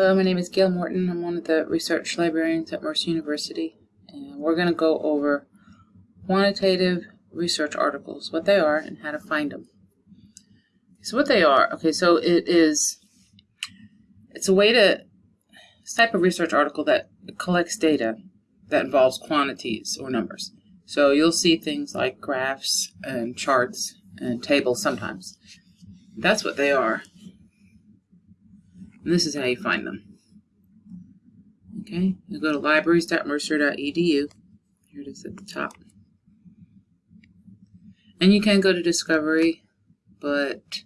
Hello, my name is Gail Morton. I'm one of the research librarians at Mercer University, and we're going to go over quantitative research articles, what they are, and how to find them. So what they are, okay, so it is, it's a way to, it's type of research article that collects data that involves quantities or numbers. So you'll see things like graphs and charts and tables sometimes. That's what they are. And this is how you find them. Okay, you go to libraries.mercer.edu. Here it is at the top. And you can go to Discovery, but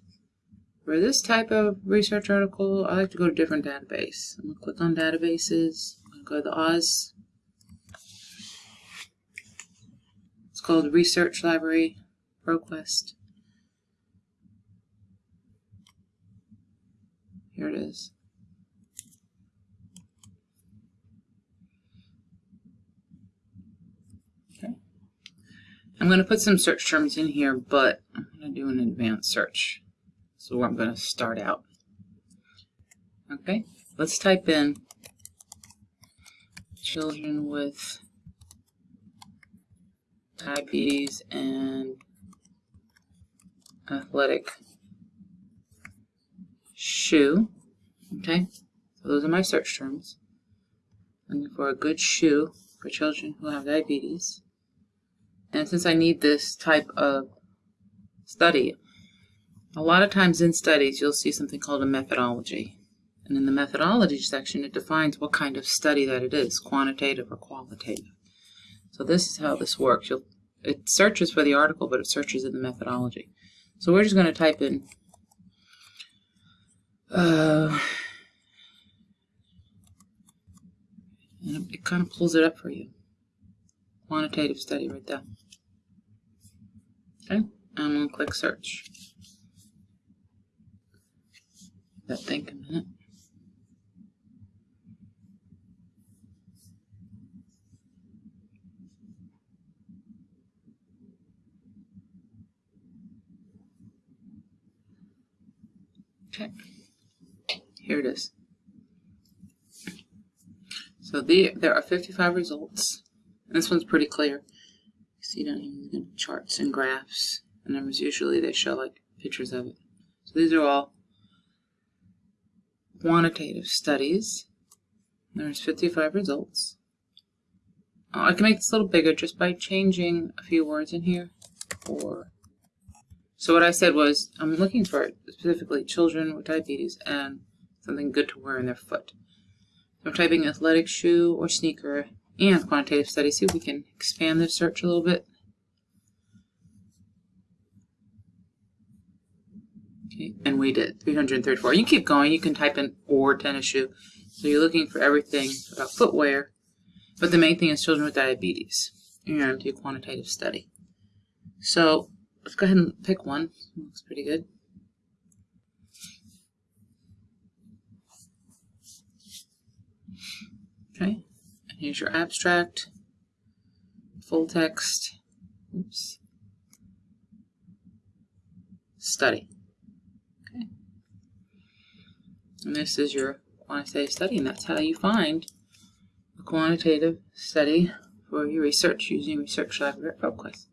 for this type of research article, I like to go to different database. I'm going to click on databases. I'm going to go to the Oz. It's called Research Library ProQuest. Here it is. Okay. I'm going to put some search terms in here, but I'm going to do an advanced search. So I'm going to start out. Okay, let's type in children with diabetes and athletic shoe. Okay, so those are my search terms. Looking for a good shoe for children who have diabetes. And since I need this type of study, a lot of times in studies you'll see something called a methodology. And in the methodology section, it defines what kind of study that it is, quantitative or qualitative. So this is how this works. You'll, it searches for the article, but it searches in the methodology. So we're just going to type in uh, and it kind of pulls it up for you. Quantitative study right there. Okay, I'm to click search. That think a minute. Okay. Here it is. So the, there are 55 results. And this one's pretty clear. You see down here the charts and graphs and numbers. Usually they show like pictures of it. So these are all quantitative studies. There's 55 results. Oh, I can make this a little bigger just by changing a few words in here. Or so what I said was I'm looking for specifically children with diabetes and something good to wear in their foot. I'm typing athletic shoe or sneaker and quantitative study. See if we can expand the search a little bit. Okay, and we did 334. You keep going. You can type in or tennis shoe. So you're looking for everything about footwear, but the main thing is children with diabetes and do quantitative study. So let's go ahead and pick one. Looks pretty good. Okay, and here's your abstract, full text, oops, study. Okay, and this is your quantitative study, and that's how you find a quantitative study for your research using Research at ProQuest.